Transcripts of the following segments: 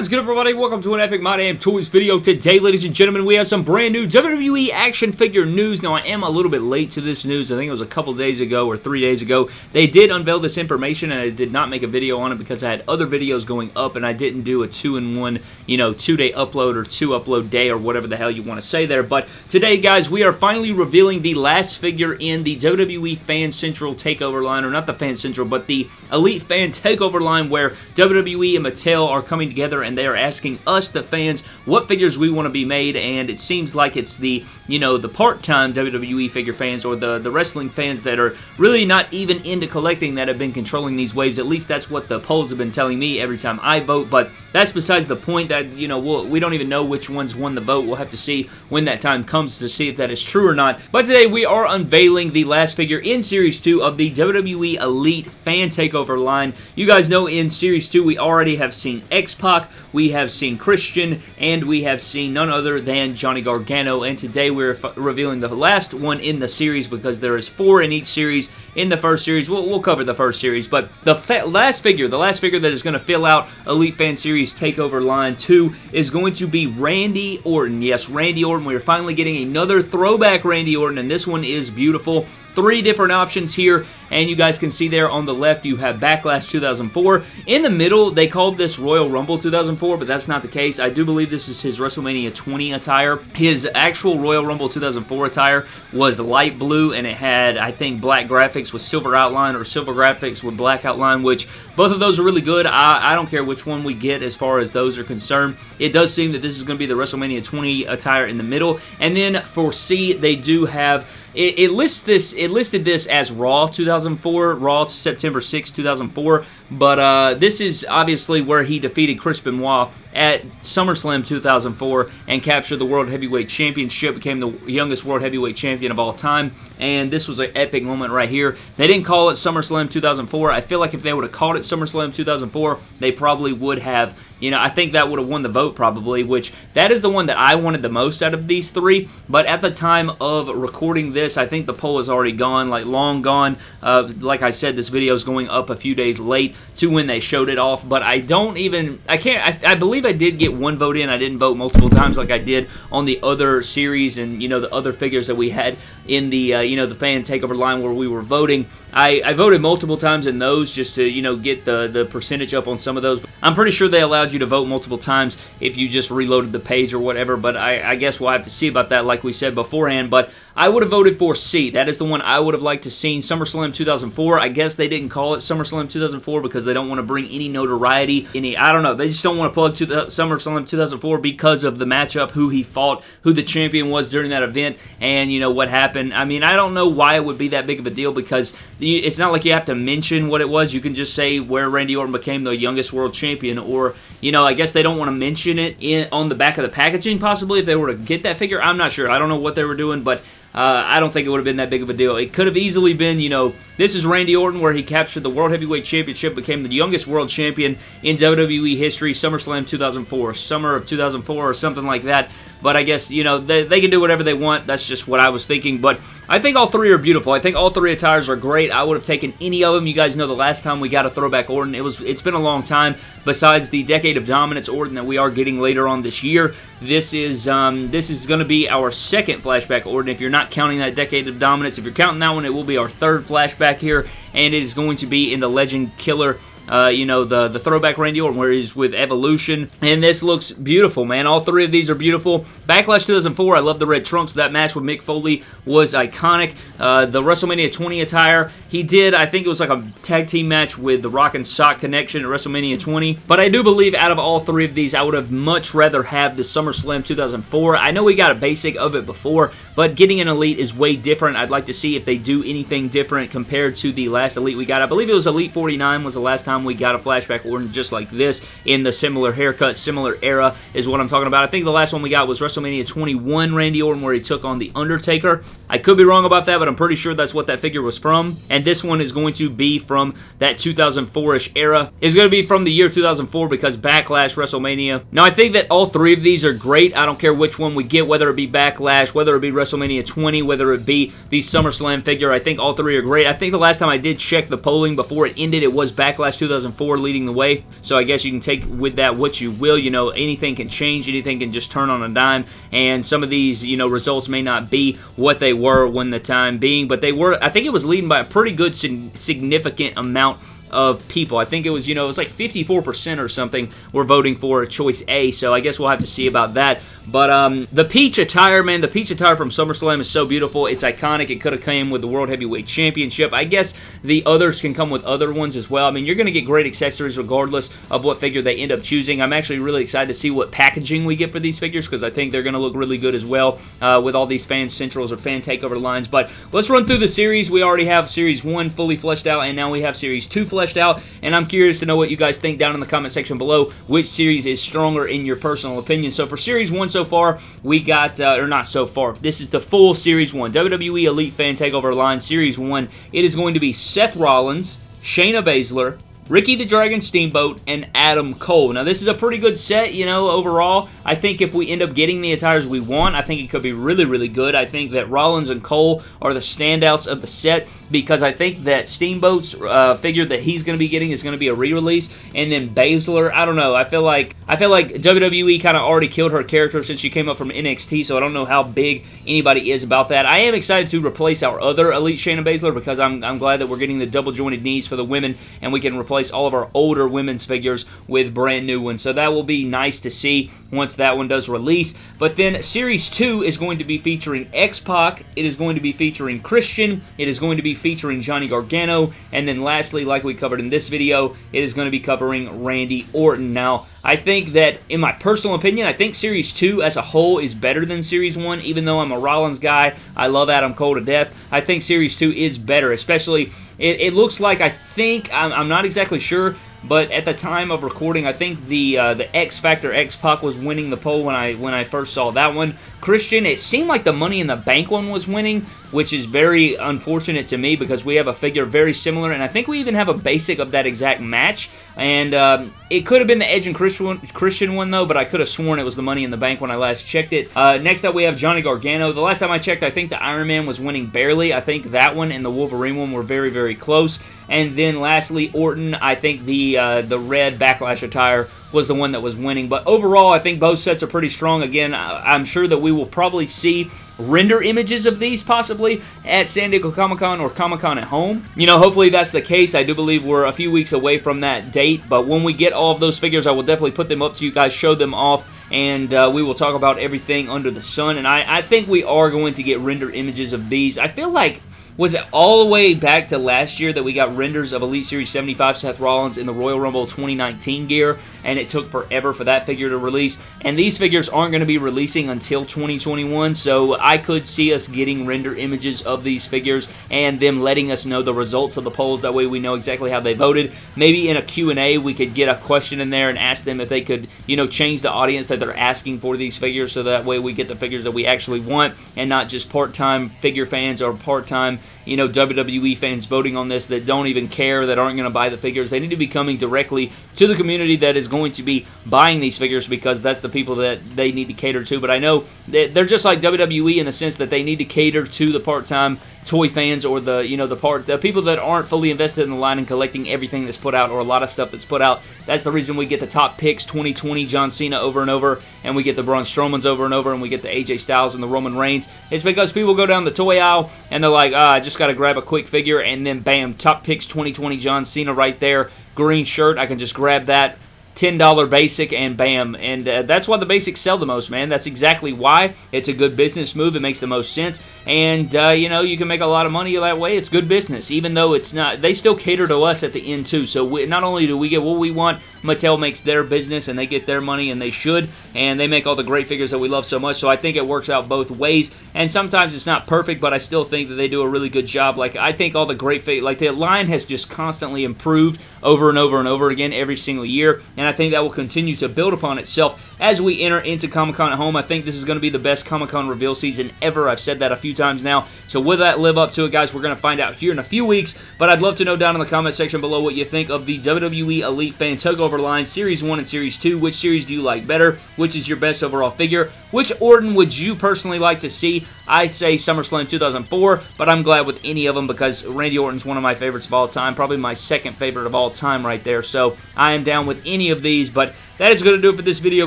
What is good everybody? Welcome to an Epic My Damn Toys video. Today, ladies and gentlemen, we have some brand new WWE action figure news. Now, I am a little bit late to this news. I think it was a couple days ago or three days ago. They did unveil this information and I did not make a video on it because I had other videos going up and I didn't do a two-in-one, you know, two-day upload or two-upload day or whatever the hell you want to say there. But today, guys, we are finally revealing the last figure in the WWE Fan Central Takeover line, or not the Fan Central, but the Elite Fan Takeover line where WWE and Mattel are coming together they are asking us, the fans, what figures we want to be made, and it seems like it's the, you know, the part-time WWE figure fans or the, the wrestling fans that are really not even into collecting that have been controlling these waves. At least that's what the polls have been telling me every time I vote, but that's besides the point that, you know, we'll, we don't even know which ones won the vote. We'll have to see when that time comes to see if that is true or not. But today we are unveiling the last figure in Series 2 of the WWE Elite Fan Takeover line. You guys know in Series 2 we already have seen X-Pac, we have seen Christian, and we have seen none other than Johnny Gargano. And today we're revealing the last one in the series because there is four in each series. In the first series, we'll, we'll cover the first series, but the last figure, the last figure that is going to fill out Elite Fan Series Takeover Line 2 is going to be Randy Orton. Yes, Randy Orton. We're finally getting another throwback Randy Orton, and this one is beautiful three different options here, and you guys can see there on the left you have Backlash 2004. In the middle, they called this Royal Rumble 2004, but that's not the case. I do believe this is his WrestleMania 20 attire. His actual Royal Rumble 2004 attire was light blue, and it had, I think, black graphics with silver outline or silver graphics with black outline, which both of those are really good. I, I don't care which one we get as far as those are concerned. It does seem that this is going to be the WrestleMania 20 attire in the middle, and then for C, they do have it, it, lists this. It listed this as Raw 2004, Raw September 6, 2004. But uh, this is obviously where he defeated Chris Benoit at SummerSlam 2004 and captured the World Heavyweight Championship, became the youngest World Heavyweight Champion of all time. And this was an epic moment right here. They didn't call it SummerSlam 2004. I feel like if they would have called it SummerSlam 2004, they probably would have, you know, I think that would have won the vote probably, which that is the one that I wanted the most out of these three. But at the time of recording this, I think the poll is already gone, like long gone. Uh, like I said, this video is going up a few days late to when they showed it off, but I don't even, I can't, I, I believe I did get one vote in. I didn't vote multiple times like I did on the other series and, you know, the other figures that we had in the, uh, you know, the fan takeover line where we were voting. I, I voted multiple times in those just to, you know, get the, the percentage up on some of those. I'm pretty sure they allowed you to vote multiple times if you just reloaded the page or whatever, but I, I guess we'll have to see about that like we said beforehand, but I would have voted for C. That is the one I would have liked to seen. SummerSlam 2004. I guess they didn't call it SummerSlam 2004 because they don't want to bring any notoriety, any, I don't know, they just don't want to plug to the SummerSlam 2004 because of the matchup, who he fought, who the champion was during that event, and, you know, what happened. I mean, I don't know why it would be that big of a deal because it's not like you have to mention what it was. You can just say where Randy Orton became the youngest world champion, or, you know, I guess they don't want to mention it in, on the back of the packaging, possibly, if they were to get that figure. I'm not sure. I don't know what they were doing, but uh, I don't think it would have been that big of a deal. It could have easily been, you know, this is Randy Orton where he captured the World Heavyweight Championship, became the youngest world champion in WWE history, SummerSlam 2004, summer of 2004 or something like that. But I guess, you know, they, they can do whatever they want. That's just what I was thinking. But I think all three are beautiful. I think all three attires are great. I would have taken any of them. You guys know the last time we got a throwback Orton, it was, it's been a long time. Besides the Decade of Dominance Orton that we are getting later on this year, this is um, this is going to be our second flashback Orton. If you're not counting that Decade of Dominance, if you're counting that one, it will be our third flashback here. And it is going to be in the Legend Killer uh, you know, the, the throwback Randy Orton where he's with Evolution. And this looks beautiful, man. All three of these are beautiful. Backlash 2004, I love the red trunks. That match with Mick Foley was iconic. Uh, the WrestleMania 20 attire, he did, I think it was like a tag team match with the Rock and Sock Connection at WrestleMania 20. But I do believe out of all three of these, I would have much rather have the SummerSlam 2004. I know we got a basic of it before, but getting an Elite is way different. I'd like to see if they do anything different compared to the last Elite we got. I believe it was Elite 49 was the last time time we got a flashback Orton just like this in the similar haircut, similar era is what I'm talking about. I think the last one we got was WrestleMania 21 Randy Orton where he took on The Undertaker. I could be wrong about that, but I'm pretty sure that's what that figure was from. And this one is going to be from that 2004-ish era. It's going to be from the year 2004 because Backlash, WrestleMania. Now, I think that all three of these are great. I don't care which one we get, whether it be Backlash, whether it be WrestleMania 20, whether it be the SummerSlam figure. I think all three are great. I think the last time I did check the polling before it ended, it was Backlash 2004 2004 leading the way. So I guess you can take with that what you will. You know, anything can change, anything can just turn on a dime, and some of these, you know, results may not be what they were when the time being, but they were, I think it was leading by a pretty good significant amount of people. I think it was, you know, it was like 54% or something were voting for a choice A, so I guess we'll have to see about that. But um, the peach attire, man, the peach attire from SummerSlam is so beautiful. It's iconic. It could have came with the World Heavyweight Championship. I guess the others can come with other ones as well. I mean, you're going to get great accessories regardless of what figure they end up choosing. I'm actually really excited to see what packaging we get for these figures because I think they're going to look really good as well uh, with all these fan centrals or fan takeover lines. But let's run through the series. We already have Series 1 fully fleshed out, and now we have Series 2 fleshed out, and I'm curious to know what you guys think down in the comment section below, which series is stronger in your personal opinion. So for Series 1 so far, we got, uh, or not so far, this is the full Series 1, WWE Elite Fan Takeover line, Series 1. It is going to be Seth Rollins, Shayna Baszler, Ricky the Dragon Steamboat, and Adam Cole. Now, this is a pretty good set, you know, overall. I think if we end up getting the attires we want, I think it could be really, really good. I think that Rollins and Cole are the standouts of the set because I think that Steamboat's uh, figure that he's going to be getting is going to be a re-release, and then Baszler, I don't know. I feel like I feel like WWE kind of already killed her character since she came up from NXT, so I don't know how big anybody is about that. I am excited to replace our other Elite Shayna Baszler because I'm, I'm glad that we're getting the double jointed knees for the women, and we can replace replace all of our older women's figures with brand new ones. So that will be nice to see once that one does release. But then Series 2 is going to be featuring X-Pac. It is going to be featuring Christian. It is going to be featuring Johnny Gargano. And then lastly, like we covered in this video, it is going to be covering Randy Orton. Now, I think that, in my personal opinion, I think Series 2 as a whole is better than Series 1, even though I'm a Rollins guy. I love Adam Cole to death. I think Series 2 is better, especially, it, it looks like, I think, I'm, I'm not exactly sure, but at the time of recording, I think the uh, the X Factor X Pac was winning the poll when I when I first saw that one. Christian, it seemed like the Money in the Bank one was winning, which is very unfortunate to me because we have a figure very similar, and I think we even have a basic of that exact match. And um, it could have been the Edge and Christian, Christian one, though, but I could have sworn it was the Money in the Bank when I last checked it. Uh, next up, we have Johnny Gargano. The last time I checked, I think the Iron Man was winning barely. I think that one and the Wolverine one were very, very close. And then lastly, Orton, I think the uh, the red Backlash attire was the one that was winning. But overall, I think both sets are pretty strong. Again, I'm sure that we will probably see render images of these possibly at San Diego Comic-Con or Comic-Con at home. You know, hopefully that's the case. I do believe we're a few weeks away from that date, but when we get all of those figures, I will definitely put them up to you guys, show them off, and uh, we will talk about everything under the sun, and I, I think we are going to get render images of these. I feel like was it all the way back to last year that we got renders of Elite Series 75 Seth Rollins in the Royal Rumble 2019 gear, and it took forever for that figure to release. And these figures aren't going to be releasing until 2021, so I could see us getting render images of these figures and them letting us know the results of the polls. That way we know exactly how they voted. Maybe in a Q&A we could get a question in there and ask them if they could, you know, change the audience that they're asking for these figures so that way we get the figures that we actually want and not just part-time figure fans or part-time you know, WWE fans voting on this that don't even care, that aren't going to buy the figures. They need to be coming directly to the community that is going to be buying these figures because that's the people that they need to cater to. But I know they're just like WWE in the sense that they need to cater to the part-time toy fans or the you know the part the people that aren't fully invested in the line and collecting everything that's put out or a lot of stuff that's put out. That's the reason we get the top picks 2020 John Cena over and over, and we get the Braun Strowmans over and over, and we get the AJ Styles and the Roman Reigns. It's because people go down the toy aisle and they're like, ah, I just got to grab a quick figure, and then bam, top picks 2020 John Cena right there, green shirt. I can just grab that $10 basic and bam. And uh, that's why the basics sell the most, man. That's exactly why. It's a good business move. It makes the most sense. And, uh, you know, you can make a lot of money that way. It's good business, even though it's not. They still cater to us at the end, too. So we, not only do we get what we want, Mattel makes their business and they get their money, and they should. And they make all the great figures that we love so much. So I think it works out both ways. And sometimes it's not perfect, but I still think that they do a really good job. Like, I think all the great like, the line has just constantly improved over and over and over again every single year. And I think that will continue to build upon itself as we enter into Comic-Con at home. I think this is going to be the best Comic-Con reveal season ever. I've said that a few times now. So will that live up to it, guys? We're going to find out here in a few weeks. But I'd love to know down in the comment section below what you think of the WWE Elite Fan Takeover line Series 1 and Series 2. Which series do you like better? Which is your best overall figure? Which Orton would you personally like to see? I'd say SummerSlam 2004, but I'm glad with any of them because Randy Orton's one of my favorites of all time. Probably my second favorite of all time right there. So I am down with any of these, but that is going to do it for this video,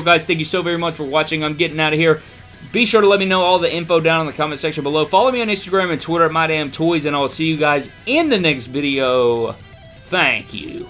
guys. Thank you so very much for watching. I'm getting out of here. Be sure to let me know all the info down in the comment section below. Follow me on Instagram and Twitter at MyDamnToys, and I'll see you guys in the next video. Thank you.